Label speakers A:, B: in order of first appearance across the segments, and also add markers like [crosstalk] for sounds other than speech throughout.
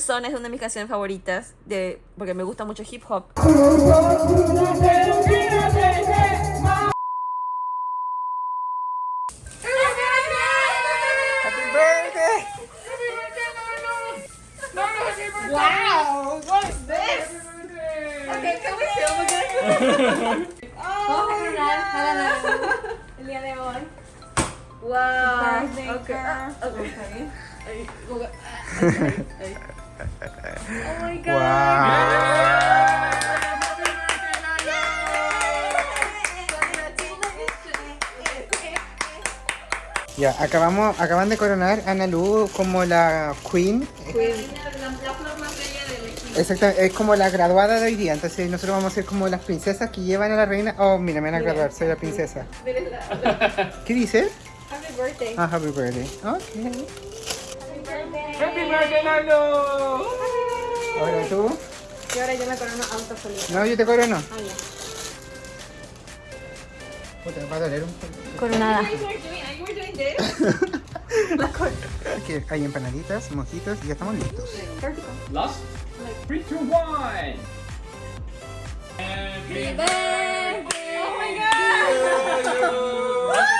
A: Person es una de mis canciones favoritas de, porque me gusta mucho hip hop.
B: Happy birthday!
A: Wow, what is this? Okay, can we film again?
C: Vamos a la el día de hoy.
A: Wow. Okay. ah, okay. [laughs]
C: Oh my god.
B: Wow. Ya, acabamos, acaban de coronar a Ana Lu como la queen. Exactamente, es como la graduada de hoy día. Entonces nosotros vamos a ser como las princesas que llevan a la reina. Oh, mira, me van a graduar, soy la princesa. ¿Qué dice?
C: Happy birthday.
B: Ah, happy birthday. Ok.
C: Happy birthday.
D: Lalo!
B: Ahora tú.
C: Y ahora yo me corono auto solita.
B: No, yo te corono.
C: Ah, ya.
B: Puta, me va a doler un poco.
C: Coronada. [laughs]
B: Aquí hay empanaditas, mojitos y ya estamos listos.
D: Last? 3, 2, 1! Happy birthday!
C: Oh my god. [laughs]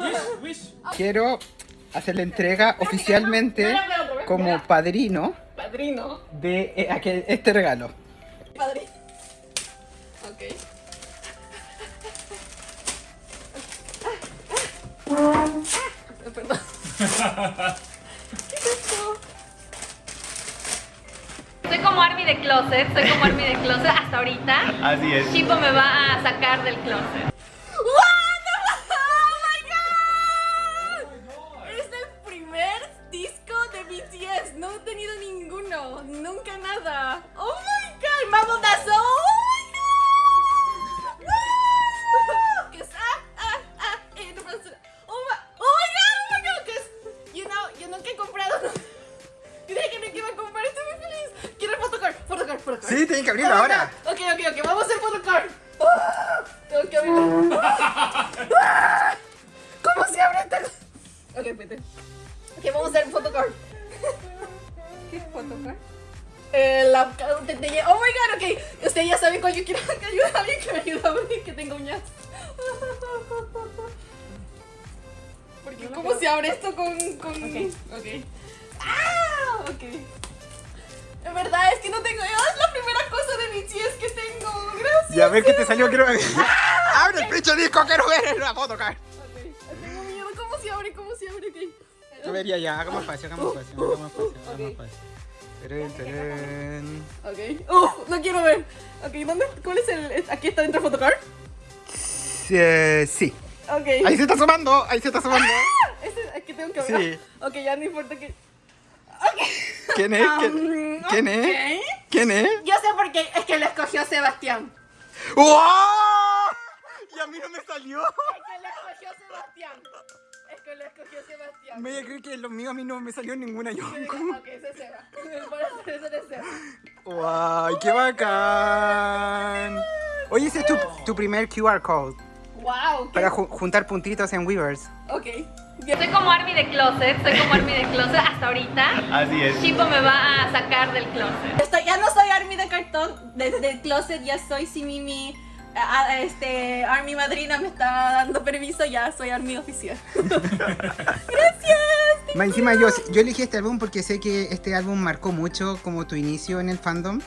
B: [laughs] Quiero hacer la entrega oficialmente como padrino
A: Padrino.
B: de eh, aquel- este regalo.
A: Padrino. Ok. [laughs] Perdón. ¿Qué es esto?
C: Soy como Army de closet, soy como Army de closet hasta ahorita.
D: Así es.
C: Chipo me va a sacar del closet.
A: Nunca. Oh my god. Mambo Dazo. Oh my god. Que es- ah, ah, ah, eh, no puedo hacer- Oh my, oh my god, oh my god. Es, you know, yo nunca he comprado. [laughs] Yo dije que no iba a comprar. Estoy muy feliz. Quiero el photocard. Photocard, photocard.
B: Sí, tienen que abrirlo
A: Oh
B: ahora.
A: Ok, ok, ok. Vamos a hacer photocard. Ah, Tengo que abrirlo. [laughs] ¿Cómo se abre esta cosa? Ok, espérate. Ok, vamos a hacer photocard. [laughs]
C: ¿Qué photocard?
A: Eh, la, te- te- oh my god, ok. Usted ya sabe cuál yo quiero [laughs] que ayude a alguien que me ayude a abrir, que tenga uñas. [laughs] Porque, ¿cómo se abre esto con. con...
C: Ok.
A: ok. ¡Ah! Ok. En verdad, es que no tengo. Es la primera cosa de BTS que tengo. Gracias.
B: Ya ver qué te salió, quiero ver. [laughs] Abre el pinche disco, quiero ver la foto, Car.
A: Ok, Tengo miedo. ¿Cómo se abre? ¿Cómo se abre? Ok.
B: Yo vería ya, hagamos fácil, hagamos fácil, hagamos fácil, hagamos fácil. Tarán, tarán.
A: Ok. ¡Uf! no quiero ver. Ok, ¿dónde? ¿Cuál es el.? ¿Aquí está dentro el photocard?
B: Sí, eh, sí.
A: Ok.
B: Ahí se está sumando, ahí se está sumando. [laughs]
A: Ese es que tengo que ver.
B: Sí.
A: Ok, ya no importa que.
B: ¿Quién es? ¿Quién,
A: Um,
B: quién es?
A: ok.
B: ¿Quién es?
A: Yo sé por qué es que lo escogió Sebastián.
B: ¡Wow! Y a mí no me salió.
A: Es que lo escogió Sebastián.
B: Voy a creer que lo mío a mí no me salió ninguna yo.
A: Ok, ese es [laughs] Seba.
B: ¡Wow! ¡Qué bacán! Oye, ese es tu, tu primer QR code
A: Wow. ¿qué?
B: para ju- juntar puntitos en Weavers.
A: Ok.
C: Soy como Army de closet, soy como Army de closet hasta ahorita.
D: Así es.
C: Chipo me va a sacar del closet.
A: Estoy, ya no soy Army de cartón, desde el closet ya soy si Mimi, a- a- este, Army madrina me está dando permiso, ya soy Army oficial. [laughs] Gracias.
B: Más encima yo, yo elegí este álbum porque sé que este álbum marcó mucho como tu inicio en el fandom.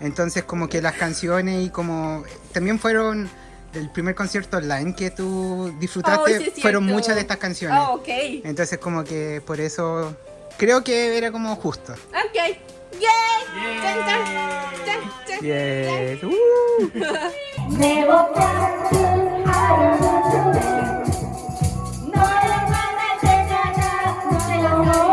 B: Entonces como que las canciones y como también fueron del primer concierto online que tú disfrutaste,
A: Oh, sí
B: fueron muchas de estas canciones.
A: Ah, ok.
B: Entonces como que por eso creo que era como justo.
A: Ok, ¡Yay! ¡Chan, chan! ¡Chan, chan!
B: Yes. [laughs] Uh.
E: 내옷같은하루는 너랑 만날 때가 다 노래로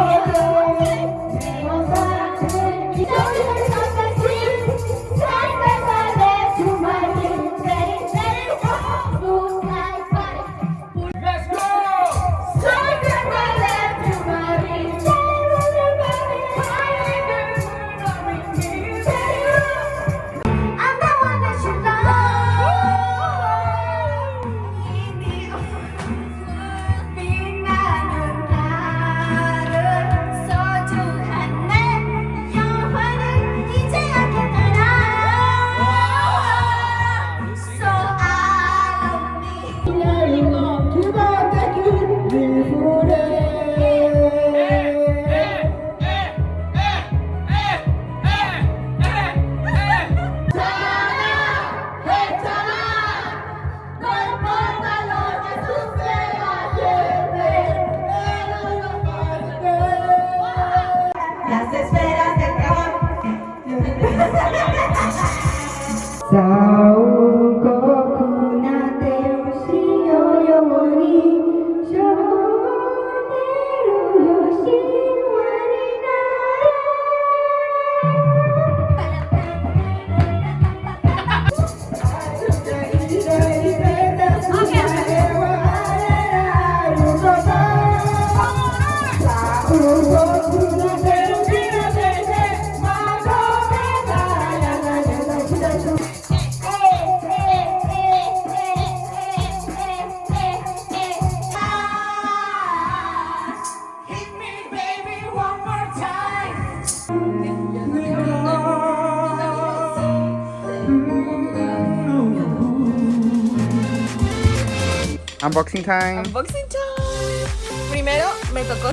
B: Unboxing time.
A: Unboxing time. Primero me tocó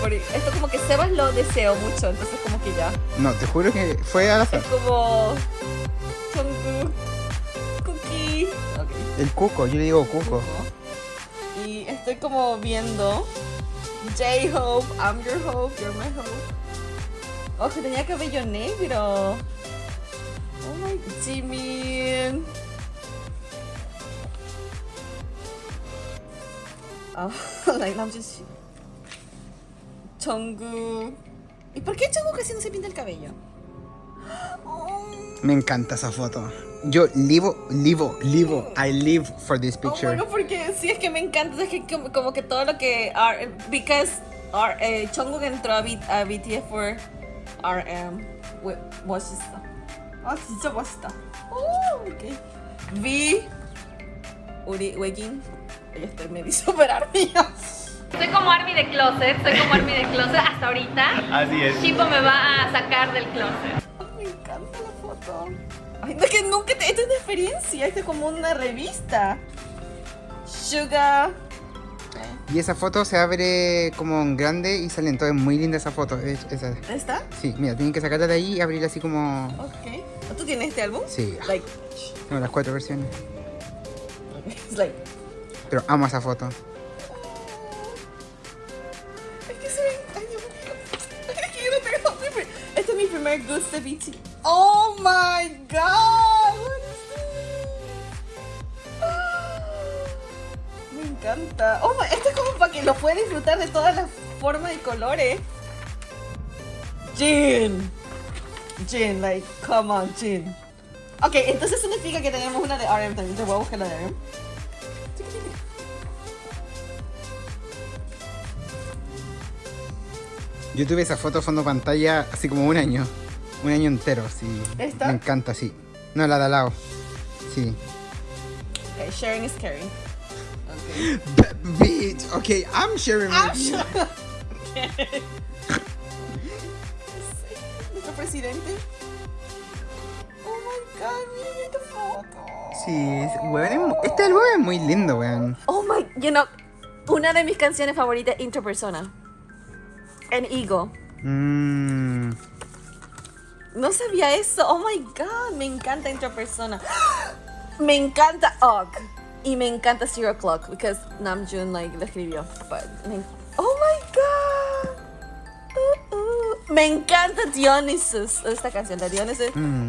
A: porque Esto como que Sebas lo deseo mucho, entonces como que ya.
B: No, te juro que fue al azar.
A: Es como Jungkook, Cookie. Ok.
B: El cuco, yo le digo cuco.
A: Y estoy como viendo J-Hope, I'm your hope, you're my hope. Oh, que tenía cabello negro. Oh my Jimin. Ah, like Namjoon sí. Jungkook. ¿Y por qué Jungkook casi no se pinta el cabello? [gasps] Oh,
B: Me encanta esa foto. Yo livo, livo, livo. I live for this
A: Oh
B: picture.
A: my God, porque sí es que me encanta, es que como, como que todo lo que R, because R, eh, Jungkook entró a, B, a BTS for RM. 왜, 멋있어. 아 진짜 멋있다. 오, 오케이. V 우리 외긴. Estoy medio super armía.
C: Soy como Army de closet, soy como Army de closet hasta ahorita.
D: Así es.
C: Chipo me va a sacar del closet.
A: Me encanta la foto. Ay, no, que nunca te. Esto es una experiencia, esto es como una revista. Sugar.
B: Y esa foto se abre como en grande y sale entonces muy linda esa foto. es- Esa.
A: ¿Está?
B: Sí, mira, tienen que sacarla de ahí y abrirla así como.
A: Ok. ¿Tú tienes este álbum?
B: Sí,
A: Like,
B: tengo las cuatro versiones. [laughs]
A: it's like.
B: Pero amo esa foto.
A: Este es mi primer gusto de BT. Oh my god. What is this? [gasps] Me encanta. Oh my, esto es como para que lo pueda disfrutar de todas las formas y colores. Jin. Jin, like, come on, Jin. Ok, entonces significa que tenemos una de RM también. Te voy a buscar la de RM.
B: Yo tuve esa foto fondo pantalla así como un año. Un año entero, sí.
A: ¿Esta?
B: Me encanta, sí. No, la de al lado. Sí.
A: Okay, sharing is caring. Okay.
B: Bitch, okay, I'm sharing with you.
A: Nuestro [laughs] presidente. Oh my god, miren esta foto.
B: Sí, es- weón, este álbum es muy lindo, weón.
A: Oh my, you know, una de mis canciones favoritas, Intro En Ego.
B: Mmm.
A: No sabía eso. Oh my god, me encanta Intro Persona. Me encanta Og. Y me encanta Zero Clock because Namjoon like lo escribió. But me- oh my god. Uh, uh. Me encanta Dionysus. Esta canción de Dionysus.
B: Mm.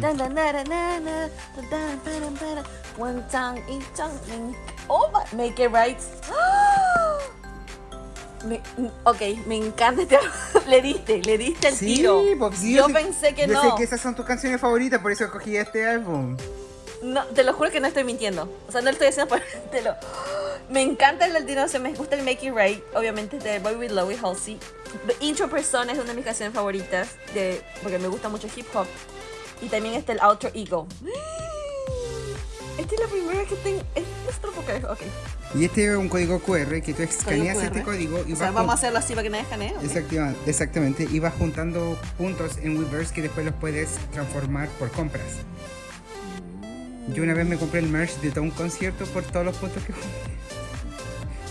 A: One tongue, each tongue. Me- Oh my, make it right. Me- ok, me encanta este [laughs] Le diste, le diste el
B: Sí,
A: tiro.
B: pues, sí,
A: yo
B: sé-
A: pensé que
B: yo
A: no.
B: sé que esas son tus canciones favoritas, por eso escogí este álbum.
A: No, te lo juro que no estoy mintiendo. O sea, no lo estoy haciendo por... [laughs] Te lo... Me encanta el latino, se me gusta el Make It Right, obviamente de Boy With Love y Halsey. The Intro Persona es una de mis canciones favoritas, de, porque me gusta mucho hip hop. Y también está el Outer Ego. Esta es la primera vez que tengo... Es nuestro poker, ok.
B: Y este es un código QR que tú escaneas este código y
A: O sea,
B: vas
A: vamos a hacerlo así para que nadie escanee. ¿ok?
B: Exactiva- exactamente, y vas juntando puntos en Weverse que después los puedes transformar por compras. Yo una vez me compré el merch de todo un concierto por todos los puntos que junté.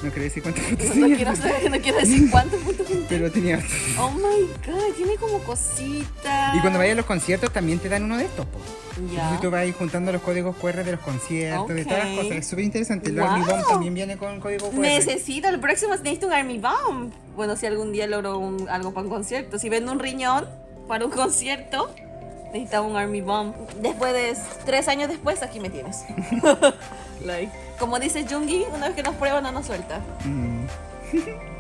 B: No quería decir cuántos puntos
A: No
B: tenía,
A: quiero, saber, no quiero decir cuántos puntos junté.
B: pero tenía.
A: Oh my god, tiene como cositas.
B: Y cuando vayas a los conciertos también te dan uno de estos. po.
A: Ya.
B: Entonces tú vas ahí juntando los códigos QR de los conciertos, de todas las cosas. Es súper interesante. El
A: Wow.
B: Army Bomb también viene con código QR.
A: Necesito, el próximo necesito un Army Bomb. Bueno, si algún día logro un- algo para un concierto. Si vendo un riñón para un concierto, necesitaba un Army Bomb. Después de tres años después, aquí me tienes. [laughs] like, como dice Jungi, una vez que nos prueba no nos suelta.
B: Mm. [laughs]